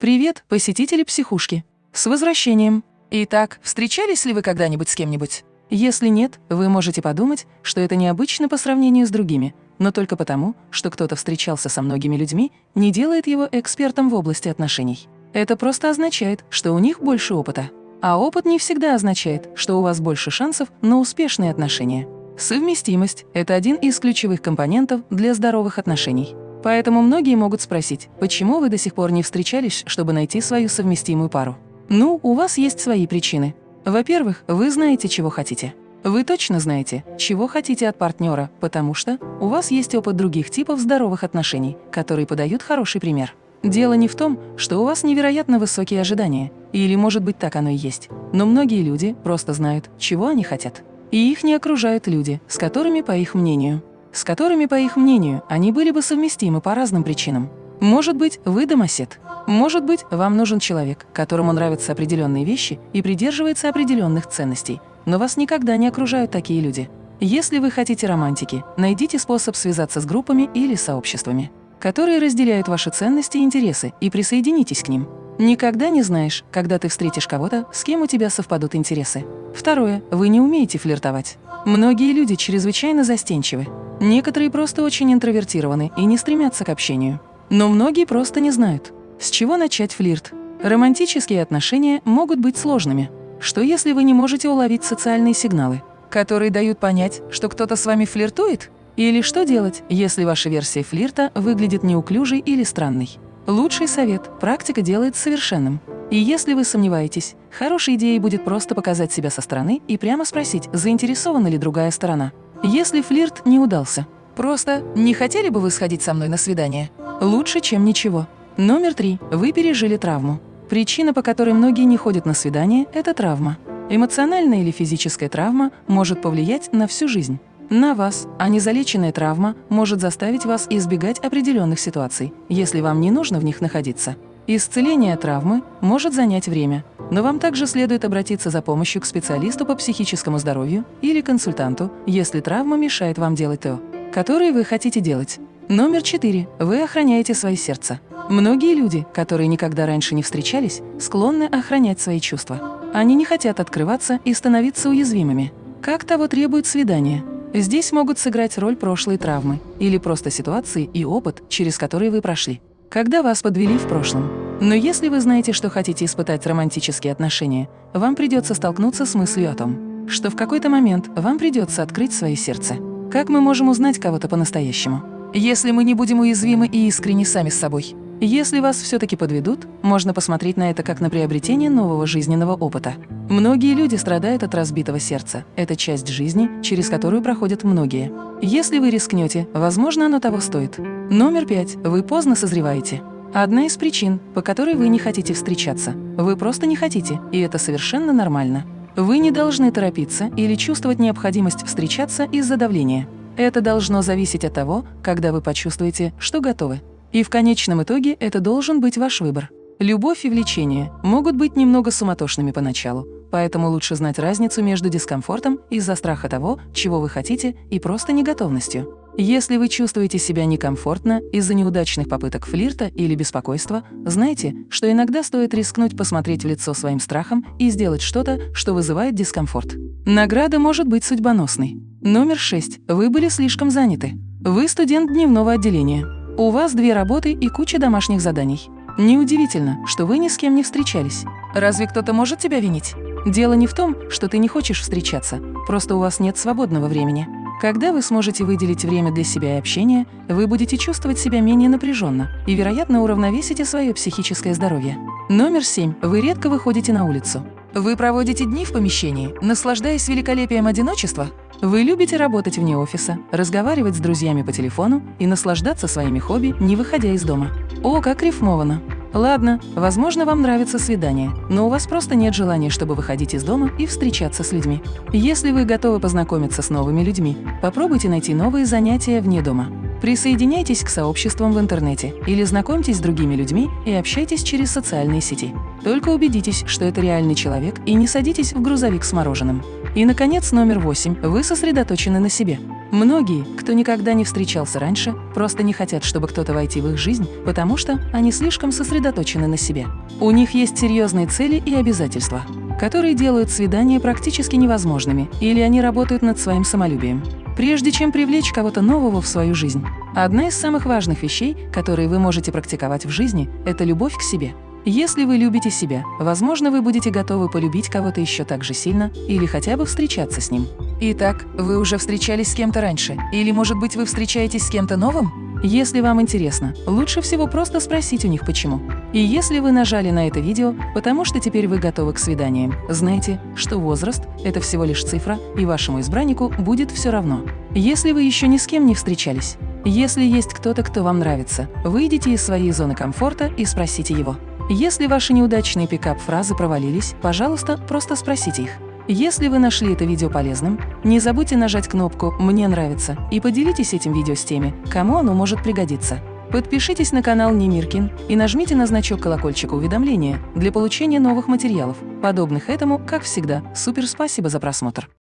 Привет, посетители психушки! С возвращением! Итак, встречались ли вы когда-нибудь с кем-нибудь? Если нет, вы можете подумать, что это необычно по сравнению с другими, но только потому, что кто-то встречался со многими людьми, не делает его экспертом в области отношений. Это просто означает, что у них больше опыта. А опыт не всегда означает, что у вас больше шансов на успешные отношения. Совместимость – это один из ключевых компонентов для здоровых отношений. Поэтому многие могут спросить, почему вы до сих пор не встречались, чтобы найти свою совместимую пару. Ну, у вас есть свои причины. Во-первых, вы знаете, чего хотите. Вы точно знаете, чего хотите от партнера, потому что у вас есть опыт других типов здоровых отношений, которые подают хороший пример. Дело не в том, что у вас невероятно высокие ожидания, или, может быть, так оно и есть, но многие люди просто знают, чего они хотят. И их не окружают люди, с которыми, по их мнению, с которыми, по их мнению, они были бы совместимы по разным причинам. Может быть, вы домосед, может быть, вам нужен человек, которому нравятся определенные вещи и придерживается определенных ценностей, но вас никогда не окружают такие люди. Если вы хотите романтики, найдите способ связаться с группами или сообществами, которые разделяют ваши ценности и интересы, и присоединитесь к ним. Никогда не знаешь, когда ты встретишь кого-то, с кем у тебя совпадут интересы. Второе. Вы не умеете флиртовать. Многие люди чрезвычайно застенчивы. Некоторые просто очень интровертированы и не стремятся к общению. Но многие просто не знают, с чего начать флирт? Романтические отношения могут быть сложными. Что если вы не можете уловить социальные сигналы, которые дают понять, что кто-то с вами флиртует? Или что делать, если ваша версия флирта выглядит неуклюжей или странной? Лучший совет – практика делает совершенным. И если вы сомневаетесь, хорошей идеей будет просто показать себя со стороны и прямо спросить, заинтересована ли другая сторона. Если флирт не удался, просто «не хотели бы вы сходить со мной на свидание?» Лучше, чем ничего. Номер три. Вы пережили травму. Причина, по которой многие не ходят на свидание – это травма. Эмоциональная или физическая травма может повлиять на всю жизнь. На вас, а незалеченная травма может заставить вас избегать определенных ситуаций, если вам не нужно в них находиться. Исцеление травмы может занять время, но вам также следует обратиться за помощью к специалисту по психическому здоровью или консультанту, если травма мешает вам делать то, которое вы хотите делать. Номер четыре. Вы охраняете свое сердце. Многие люди, которые никогда раньше не встречались, склонны охранять свои чувства. Они не хотят открываться и становиться уязвимыми. Как того требует свидание. Здесь могут сыграть роль прошлой травмы или просто ситуации и опыт, через которые вы прошли, когда вас подвели в прошлом. Но если вы знаете, что хотите испытать романтические отношения, вам придется столкнуться с мыслью о том, что в какой-то момент вам придется открыть свое сердце. Как мы можем узнать кого-то по-настоящему? Если мы не будем уязвимы и искренни сами с собой. Если вас все-таки подведут, можно посмотреть на это как на приобретение нового жизненного опыта. Многие люди страдают от разбитого сердца. Это часть жизни, через которую проходят многие. Если вы рискнете, возможно, оно того стоит. Номер пять. Вы поздно созреваете. Одна из причин, по которой вы не хотите встречаться. Вы просто не хотите, и это совершенно нормально. Вы не должны торопиться или чувствовать необходимость встречаться из-за давления. Это должно зависеть от того, когда вы почувствуете, что готовы. И в конечном итоге это должен быть ваш выбор. Любовь и влечение могут быть немного суматошными поначалу, поэтому лучше знать разницу между дискомфортом из-за страха того, чего вы хотите, и просто неготовностью. Если вы чувствуете себя некомфортно из-за неудачных попыток флирта или беспокойства, знайте, что иногда стоит рискнуть посмотреть в лицо своим страхам и сделать что-то, что вызывает дискомфорт. Награда может быть судьбоносной. Номер 6. Вы были слишком заняты. Вы студент дневного отделения. У вас две работы и куча домашних заданий. Неудивительно, что вы ни с кем не встречались. Разве кто-то может тебя винить? Дело не в том, что ты не хочешь встречаться, просто у вас нет свободного времени. Когда вы сможете выделить время для себя и общения, вы будете чувствовать себя менее напряженно и, вероятно, уравновесите свое психическое здоровье. Номер 7. Вы редко выходите на улицу. Вы проводите дни в помещении, наслаждаясь великолепием одиночества? Вы любите работать вне офиса, разговаривать с друзьями по телефону и наслаждаться своими хобби, не выходя из дома. О, как рифмовано! Ладно, возможно, вам нравится свидание, но у вас просто нет желания, чтобы выходить из дома и встречаться с людьми. Если вы готовы познакомиться с новыми людьми, попробуйте найти новые занятия вне дома. Присоединяйтесь к сообществам в интернете или знакомьтесь с другими людьми и общайтесь через социальные сети. Только убедитесь, что это реальный человек и не садитесь в грузовик с мороженым. И, наконец, номер восемь. Вы сосредоточены на себе. Многие, кто никогда не встречался раньше, просто не хотят, чтобы кто-то войти в их жизнь, потому что они слишком сосредоточены на себе. У них есть серьезные цели и обязательства, которые делают свидания практически невозможными, или они работают над своим самолюбием. Прежде чем привлечь кого-то нового в свою жизнь, одна из самых важных вещей, которые вы можете практиковать в жизни, это любовь к себе. Если вы любите себя, возможно, вы будете готовы полюбить кого-то еще так же сильно или хотя бы встречаться с ним. Итак, вы уже встречались с кем-то раньше? Или, может быть, вы встречаетесь с кем-то новым? Если вам интересно, лучше всего просто спросить у них почему. И если вы нажали на это видео, потому что теперь вы готовы к свиданиям, знайте, что возраст – это всего лишь цифра, и вашему избраннику будет все равно. Если вы еще ни с кем не встречались, если есть кто-то, кто вам нравится, выйдите из своей зоны комфорта и спросите его. Если ваши неудачные пикап-фразы провалились, пожалуйста, просто спросите их. Если вы нашли это видео полезным, не забудьте нажать кнопку «Мне нравится» и поделитесь этим видео с теми, кому оно может пригодиться. Подпишитесь на канал Немиркин и нажмите на значок колокольчика уведомления для получения новых материалов, подобных этому, как всегда. Супер спасибо за просмотр!